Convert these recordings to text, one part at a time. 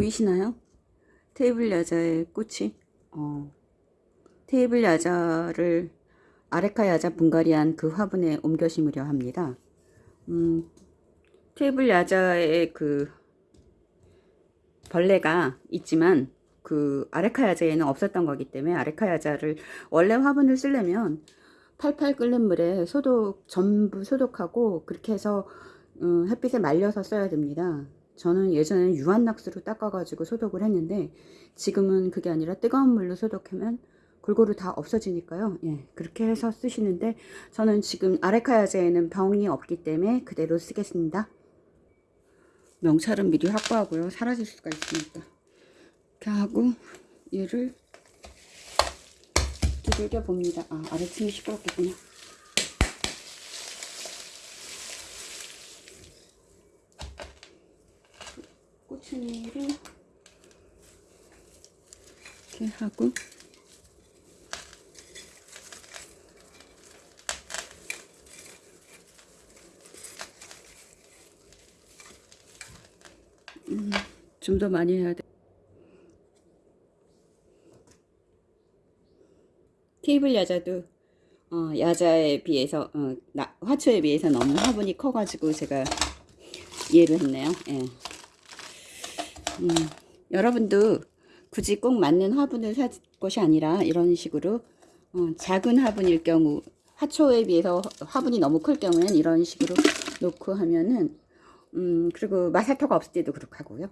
보이시나요? 테이블 야자의 꽃이 어, 테이블 야자를 아레카 야자 분갈이한 그 화분에 옮겨 심으려 합니다. 음, 테이블 야자의 그 벌레가 있지만 그 아레카 야자에는 없었던 거기 때문에 아레카 야자를 원래 화분을 쓰려면 팔팔 끓는 물에 소독 전부 소독하고 그렇게 해서 음, 햇빛에 말려서 써야 됩니다. 저는 예전에는 유한낙스로 닦아가지고 소독을 했는데 지금은 그게 아니라 뜨거운 물로 소독하면 골고루 다 없어지니까요. 예, 그렇게 해서 쓰시는데 저는 지금 아레카야제에는 병이 없기 때문에 그대로 쓰겠습니다. 명찰은 미리 확보하고요. 사라질 수가 있으니까. 이렇게 하고 얘를 두들겨 봅니다. 아, 아래층이 시끄럽겠군요. 꼬챙이를 이렇게 하고 음, 좀 더 많이 해야 돼. 테이블 야자도 어, 야자에 비해서 어, 나, 화초에 비해서 너무 화분이 커가지고 제가 이해를 했네요. 예. 음, 여러분도 굳이 꼭 맞는 화분을 살 것이 아니라 이런 식으로 어, 작은 화분일 경우 화초에 비해서 화분이 너무 클 경우에는 이런 식으로 놓고 하면은 음 그리고 마사토가 없을 때도 그렇게 하고요.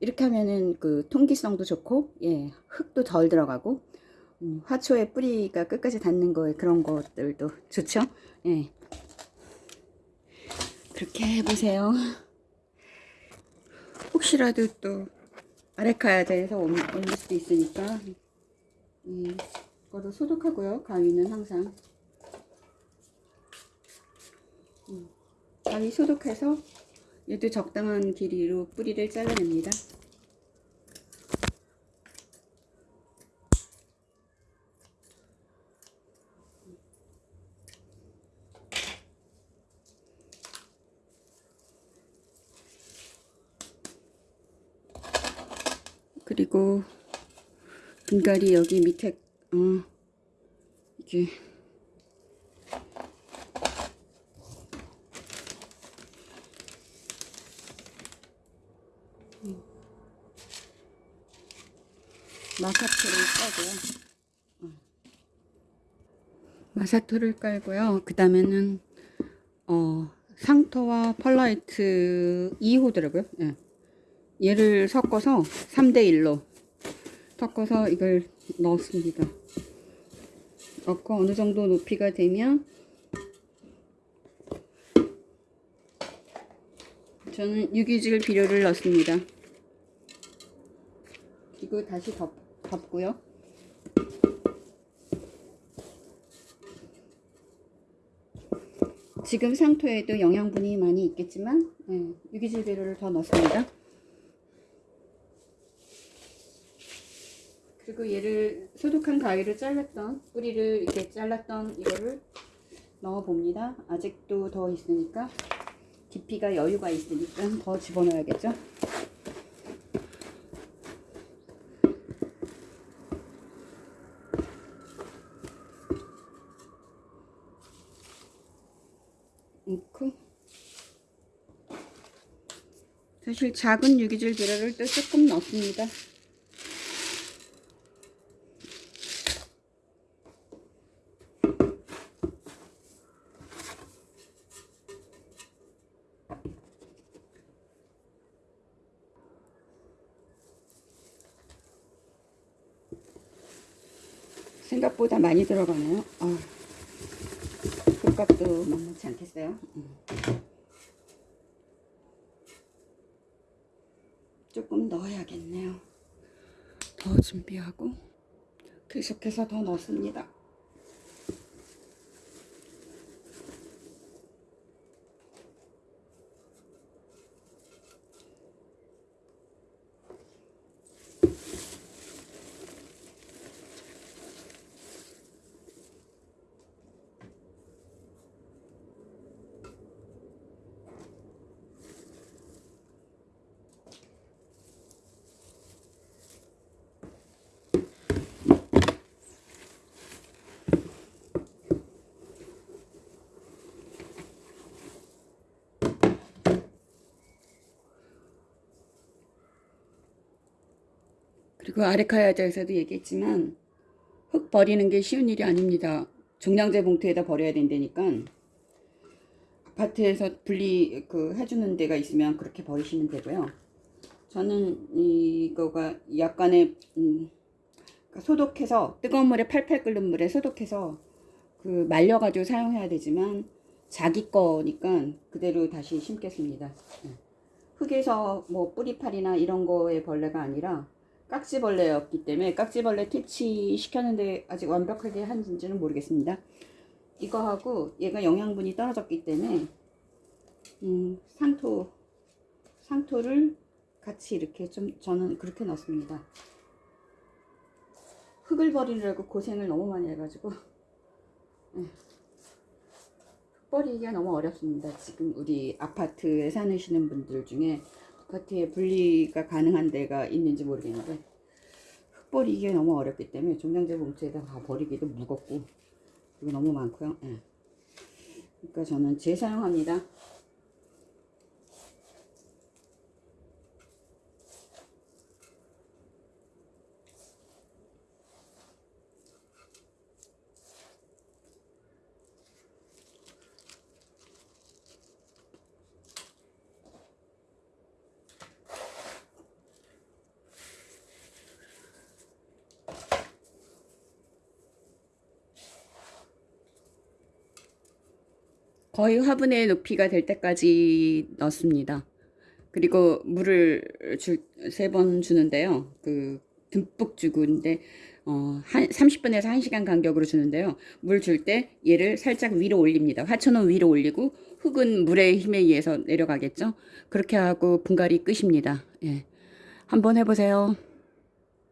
이렇게 하면은 그 통기성도 좋고 예 흙도 덜 들어가고 음, 화초의 뿌리가 끝까지 닿는 거에 그런 것들도 좋죠? 예. 그렇게 해보세요 혹시라도 또 아레카야자에서 올릴 수도 있으니까. 음, 이거를 소독하고요 가위는 항상. 음, 가위 소독해서 얘도 적당한 길이로 뿌리를 잘라냅니다 그리고 분갈이 여기 밑에 어 이게 마사토를 깔고요. 어. 마사토를 깔고요. 그 다음에는 어, 상토와 펄라이트 2호더라고요. 예. 얘를 섞어서 3대1로 섞어서 이걸 넣었습니다. 넣고 어느 정도 높이가 되면 저는 유기질 비료를 넣습니다. 그리고 다시 덮, 덮고요. 지금 상토에도 영양분이 많이 있겠지만 네, 유기질 비료를 더 넣습니다. 그리고 얘를 소독한 가위를 잘랐던 뿌리를 이렇게 잘랐던 이거를 넣어 봅니다. 아직도 더 있으니까 깊이가 여유가 있으니까 더 집어넣어야겠죠? 넣고 사실 작은 유기질 비료를 또 조금 넣습니다 생각보다 많이 들어가네요. 아, 흙값도 만만치 않겠어요. 음. 조금 넣어야겠네요. 더 준비하고 계속해서 더 넣습니다. 그 아레카야자에서도 얘기했지만 흙 버리는 게 쉬운 일이 아닙니다. 종량제 봉투에다 버려야 된다니까 아파트에서 분리 그 해주는 데가 있으면 그렇게 버리시면 되고요. 저는 이거가 약간의 음, 그러니까 소독해서 뜨거운 물에 팔팔 끓는 물에 소독해서 그 말려가지고 사용해야 되지만 자기 거니까 그대로 다시 심겠습니다. 예. 흙에서 뭐 뿌리팔이나 이런 거의 벌레가 아니라 깍지벌레였기 때문에 깍지벌레 퇴치 시켰는데 아직 완벽하게 한지는 모르겠습니다. 이거하고 얘가 영양분이 떨어졌기 때문에 음, 상토 상토를 같이 이렇게 좀 저는 그렇게 넣습니다. 흙을 버리느라고 고생을 너무 많이 해가지고 예. 흙 버리기가 너무 어렵습니다. 지금 우리 아파트에 사시는 분들 중에 아파트에 분리가 가능한 데가 있는지 모르겠는데 흙 버리기가 너무 어렵기 때문에 종량제 봉투에다 다 버리기도 무겁고 그리고 너무 많고요. 예. 그러니까 저는 재사용합니다. 거의 화분의 높이가 될 때까지 넣습니다. 그리고 물을 세 번 주는데요. 그 듬뿍 주고 근데 어, 한 30분에서 1시간 간격으로 주는데요. 물 줄 때 얘를 살짝 위로 올립니다. 화초는 위로 올리고 흙은 물의 힘에 의해서 내려가겠죠. 그렇게 하고 분갈이 끝입니다. 예. 한번 해보세요.